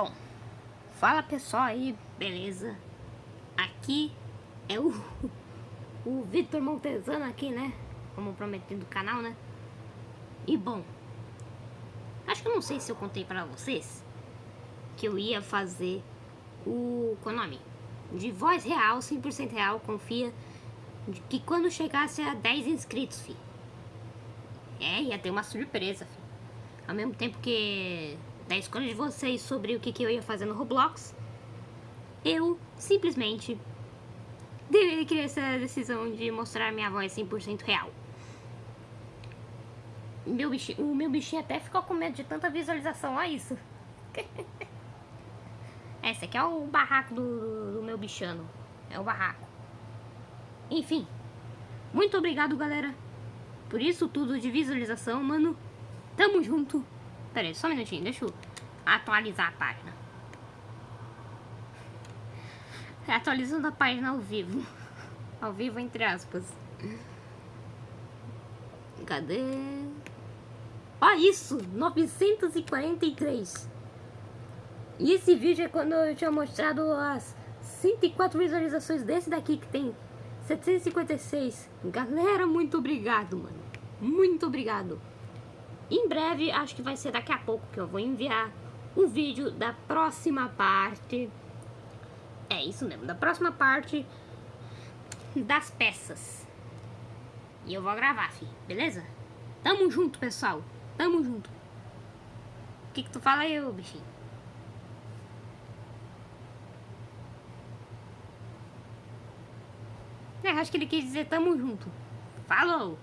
Bom, fala pessoal aí, beleza? Aqui é o, o Vitor Montezano aqui, né? Como prometido do canal, né? E bom, acho que eu não sei se eu contei pra vocês que eu ia fazer o, qual nome? De voz real, 100% real, confia, de que quando chegasse a 10 inscritos, fi. É, ia ter uma surpresa, fi. Ao mesmo tempo que da escolha de vocês sobre o que, que eu ia fazer no Roblox, eu simplesmente criar essa decisão de mostrar minha voz 100% real. Meu bichinho, o meu bichinho até ficou com medo de tanta visualização, olha isso. Esse aqui é o barraco do, do meu bichano. É o barraco. Enfim. Muito obrigado, galera. Por isso tudo de visualização, mano. Tamo junto. Pera aí, só um minutinho, deixa eu atualizar a página. Atualizando a página ao vivo. Ao vivo, entre aspas. Cadê? Ó isso! 943. E esse vídeo é quando eu tinha mostrado as 104 visualizações desse daqui que tem 756. Galera, muito obrigado, mano. Muito obrigado. Em breve, acho que vai ser daqui a pouco que eu vou enviar o vídeo da próxima parte. É isso mesmo, da próxima parte das peças. E eu vou gravar, fi, beleza? Tamo junto, pessoal. Tamo junto. O que que tu fala aí, bichinho? É, acho que ele quis dizer tamo junto. Falou!